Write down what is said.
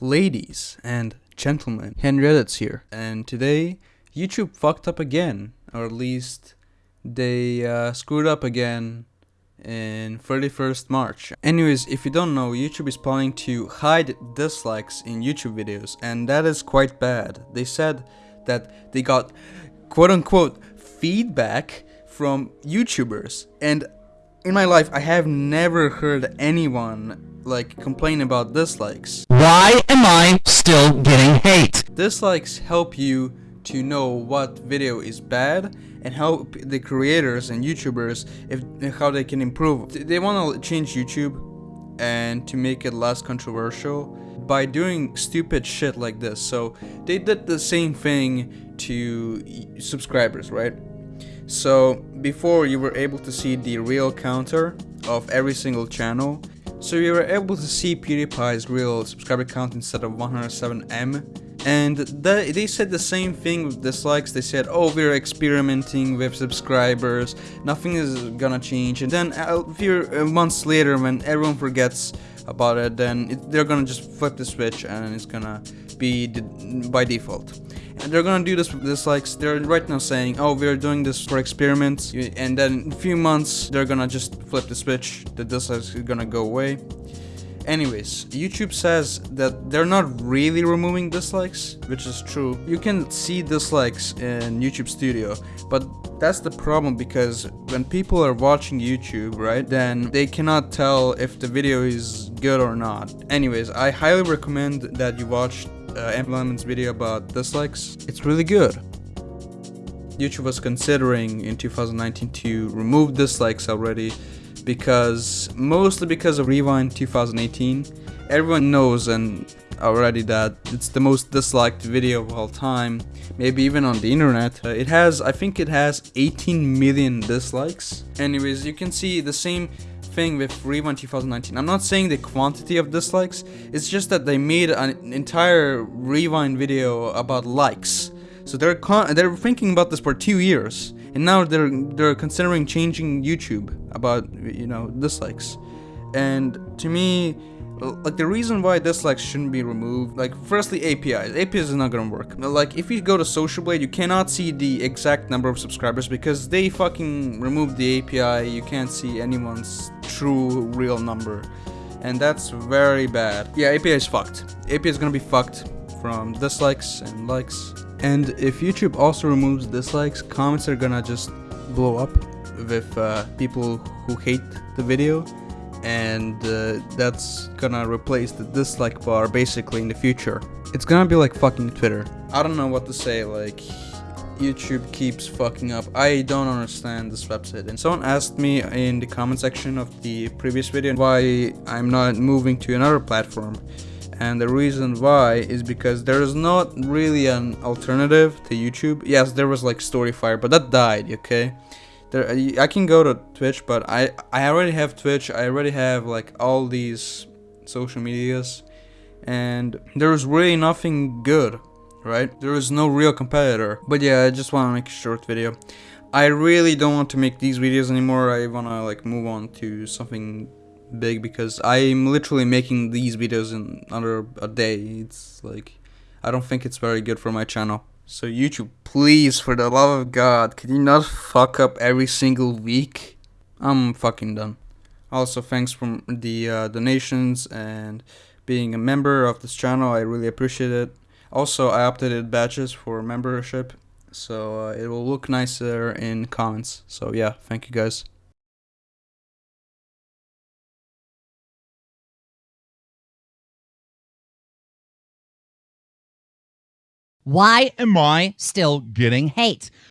Ladies and gentlemen, Henrietta's here, and today YouTube fucked up again, or at least they uh, screwed up again in 31st March. Anyways, if you don't know, YouTube is planning to hide dislikes in YouTube videos, and that is quite bad. They said that they got quote unquote feedback from YouTubers, and in my life, I have never heard anyone like complain about dislikes. Why am I still getting hate? Dislikes help you to know what video is bad and help the creators and YouTubers if how they can improve. They want to change YouTube and to make it less controversial by doing stupid shit like this. So they did the same thing to subscribers, right? So before you were able to see the real counter of every single channel so we were able to see PewDiePie's real subscriber count instead of 107M. And they, said the same thing with dislikes, they said, oh, we're experimenting with subscribers, nothing is gonna change. And then a few uh, months later, when everyone forgets about it, then it, they're gonna just flip the switch and it's gonna be by default. And they're gonna do this with dislikes. They're right now saying, oh, we're doing this for experiments. And then in a few months, they're gonna just flip the switch. The dislikes is gonna go away. Anyways, YouTube says that they're not really removing dislikes, which is true. You can see dislikes in YouTube Studio, but that's the problem because when people are watching YouTube, right, then they cannot tell if the video is good or not. Anyways, I highly recommend that you watch uh, Lemon's video about dislikes. It's really good. YouTube was considering in 2019 to remove dislikes already because mostly because of Rewind 2018. Everyone knows and already that it's the most disliked video of all time, maybe even on the internet. Uh, it has, I think it has 18 million dislikes. Anyways, you can see the same thing with Rewind 2019. I'm not saying the quantity of dislikes, it's just that they made an entire Rewind video about likes. So they're they're thinking about this for two years, and now they're they're considering changing YouTube about you know dislikes. And to me, like the reason why dislikes shouldn't be removed like firstly apis apis is. Not gonna work. Like if you go to social blade you cannot see the exact number of subscribers because they fucking removed the api you can't see anyone's true real number. And that's very bad. Yeah api is fucked. Api is gonna be fucked from dislikes and likes. And if youtube also removes dislikes comments are gonna just blow up with uh, people who hate the video and uh, that's gonna replace the dislike bar basically in the future. It's gonna be like fucking Twitter. I don't know what to say, like YouTube keeps fucking up. I don't understand this website. And someone asked me in the comment section of the previous video why I'm not moving to another platform. And the reason why is because there is not really an alternative to YouTube. Yes, there was like Storyfire, but that died, okay? There uh, I can go to Twitch, but I I already have Twitch. I already have like all these social medias, and there is really nothing good, right? There is no real competitor. But yeah, I just want to make a short video. I really don't want to make these videos anymore. I want to like move on to something big because I'm literally making these videos in under a day. It's like I don't think it's very good for my channel. So YouTube, please, for the love of God, can you not fuck up every single week? I'm fucking done. Also, thanks for the uh, donations and being a member of this channel. I really appreciate it. Also, I updated badges for membership, so uh, it will look nicer in comments. So yeah, thank you guys. Why am I still getting hate?